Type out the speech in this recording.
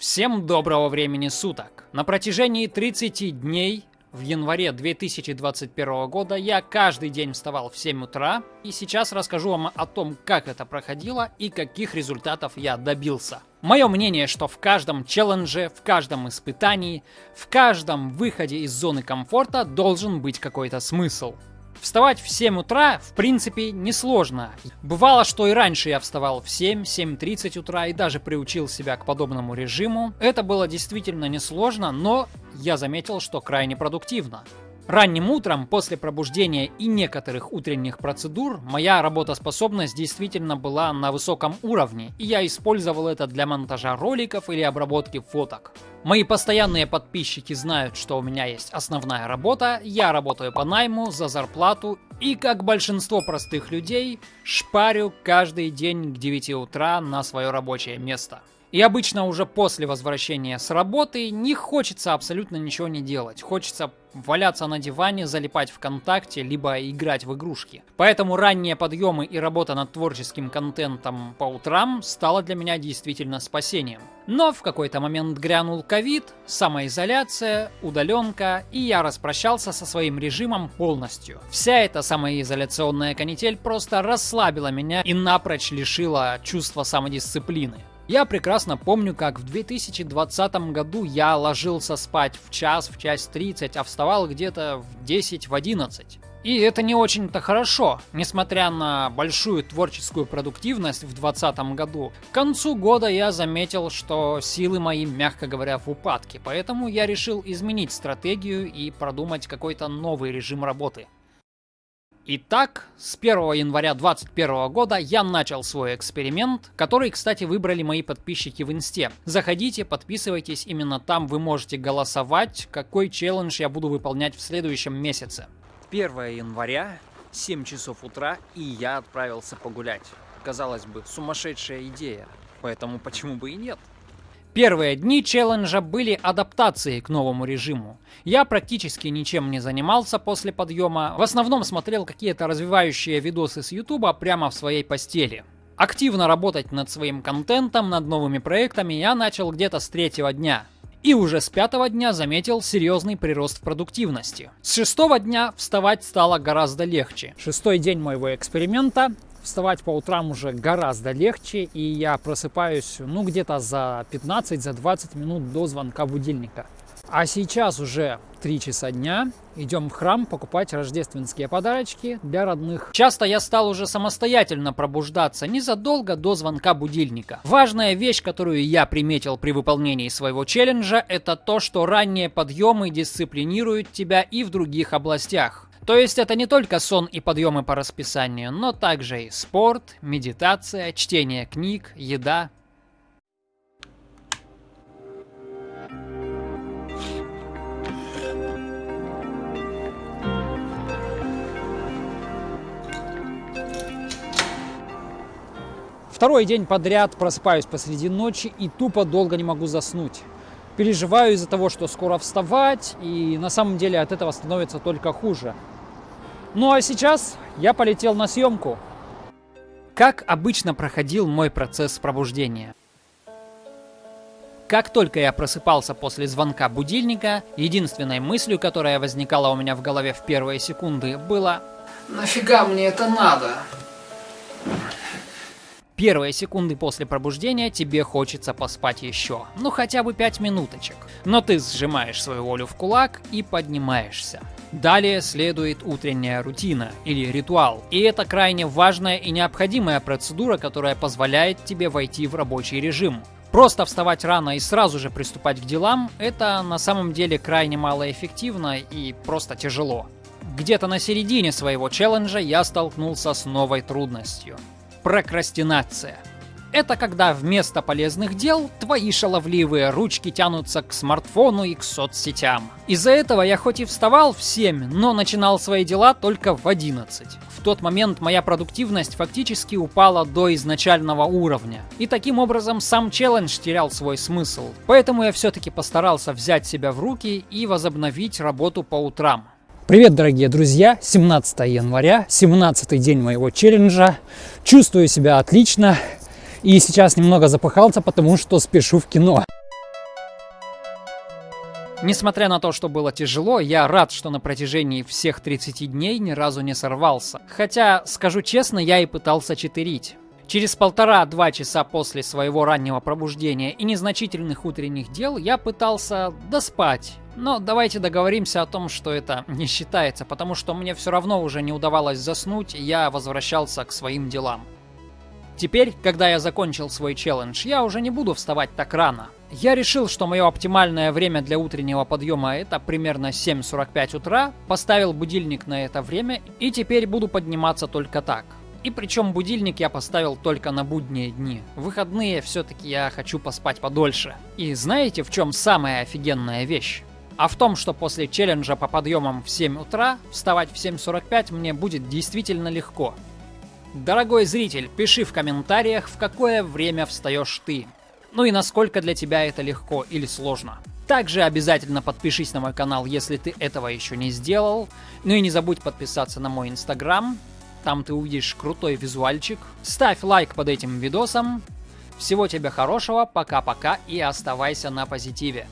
Всем доброго времени суток! На протяжении 30 дней в январе 2021 года я каждый день вставал в 7 утра, и сейчас расскажу вам о том, как это проходило и каких результатов я добился. Мое мнение, что в каждом челлендже, в каждом испытании, в каждом выходе из зоны комфорта должен быть какой-то смысл. Вставать в 7 утра, в принципе, несложно. Бывало, что и раньше я вставал в 7, 7.30 утра и даже приучил себя к подобному режиму. Это было действительно несложно, но я заметил, что крайне продуктивно. Ранним утром, после пробуждения и некоторых утренних процедур, моя работоспособность действительно была на высоком уровне, и я использовал это для монтажа роликов или обработки фоток. Мои постоянные подписчики знают, что у меня есть основная работа, я работаю по найму, за зарплату и, как большинство простых людей, шпарю каждый день к 9 утра на свое рабочее место. И обычно уже после возвращения с работы не хочется абсолютно ничего не делать. Хочется валяться на диване, залипать ВКонтакте, либо играть в игрушки. Поэтому ранние подъемы и работа над творческим контентом по утрам стала для меня действительно спасением. Но в какой-то момент грянул ковид, самоизоляция, удаленка, и я распрощался со своим режимом полностью. Вся эта самоизоляционная канитель просто расслабила меня и напрочь лишила чувства самодисциплины. Я прекрасно помню, как в 2020 году я ложился спать в час, в час 30, а вставал где-то в 10, в 11. И это не очень-то хорошо, несмотря на большую творческую продуктивность в 2020 году. К концу года я заметил, что силы мои, мягко говоря, в упадке, поэтому я решил изменить стратегию и продумать какой-то новый режим работы. Итак, с 1 января 2021 года я начал свой эксперимент, который, кстати, выбрали мои подписчики в инсте. Заходите, подписывайтесь, именно там вы можете голосовать, какой челлендж я буду выполнять в следующем месяце. 1 января, 7 часов утра, и я отправился погулять. Казалось бы, сумасшедшая идея, поэтому почему бы и нет? Первые дни челленджа были адаптацией к новому режиму. Я практически ничем не занимался после подъема, в основном смотрел какие-то развивающие видосы с ютуба прямо в своей постели. Активно работать над своим контентом, над новыми проектами я начал где-то с третьего дня. И уже с пятого дня заметил серьезный прирост в продуктивности. С шестого дня вставать стало гораздо легче. Шестой день моего эксперимента вставать по утрам уже гораздо легче, и я просыпаюсь, ну, где-то за 15-20 за 20 минут до звонка будильника. А сейчас уже 3 часа дня, идем в храм покупать рождественские подарочки для родных. Часто я стал уже самостоятельно пробуждаться незадолго до звонка будильника. Важная вещь, которую я приметил при выполнении своего челленджа, это то, что ранние подъемы дисциплинируют тебя и в других областях. То есть это не только сон и подъемы по расписанию, но также и спорт, медитация, чтение книг, еда. Второй день подряд просыпаюсь посреди ночи и тупо долго не могу заснуть. Переживаю из-за того, что скоро вставать, и на самом деле от этого становится только хуже. Ну а сейчас я полетел на съемку. Как обычно проходил мой процесс пробуждения? Как только я просыпался после звонка будильника, единственной мыслью, которая возникала у меня в голове в первые секунды, было «Нафига мне это надо?» Первые секунды после пробуждения тебе хочется поспать еще, ну хотя бы 5 минуточек. Но ты сжимаешь свою волю в кулак и поднимаешься. Далее следует утренняя рутина или ритуал. И это крайне важная и необходимая процедура, которая позволяет тебе войти в рабочий режим. Просто вставать рано и сразу же приступать к делам – это на самом деле крайне малоэффективно и просто тяжело. Где-то на середине своего челленджа я столкнулся с новой трудностью – прокрастинация – это когда вместо полезных дел твои шаловливые ручки тянутся к смартфону и к соцсетям. Из-за этого я хоть и вставал в 7, но начинал свои дела только в 11. В тот момент моя продуктивность фактически упала до изначального уровня. И таким образом сам челлендж терял свой смысл. Поэтому я все-таки постарался взять себя в руки и возобновить работу по утрам. Привет, дорогие друзья! 17 января, 17 день моего челленджа. Чувствую себя отлично. И сейчас немного запыхался, потому что спешу в кино. Несмотря на то, что было тяжело, я рад, что на протяжении всех 30 дней ни разу не сорвался. Хотя, скажу честно, я и пытался читерить. Через полтора-два часа после своего раннего пробуждения и незначительных утренних дел я пытался доспать. Но давайте договоримся о том, что это не считается, потому что мне все равно уже не удавалось заснуть, я возвращался к своим делам. Теперь, когда я закончил свой челлендж, я уже не буду вставать так рано. Я решил, что мое оптимальное время для утреннего подъема это примерно 7.45 утра, поставил будильник на это время и теперь буду подниматься только так. И причем будильник я поставил только на будние дни. В выходные все-таки я хочу поспать подольше. И знаете, в чем самая офигенная вещь? А в том, что после челленджа по подъемам в 7 утра вставать в 7.45 мне будет действительно легко. Дорогой зритель, пиши в комментариях, в какое время встаешь ты. Ну и насколько для тебя это легко или сложно. Также обязательно подпишись на мой канал, если ты этого еще не сделал. Ну и не забудь подписаться на мой инстаграм. Там ты увидишь крутой визуальчик. Ставь лайк под этим видосом. Всего тебе хорошего, пока-пока и оставайся на позитиве.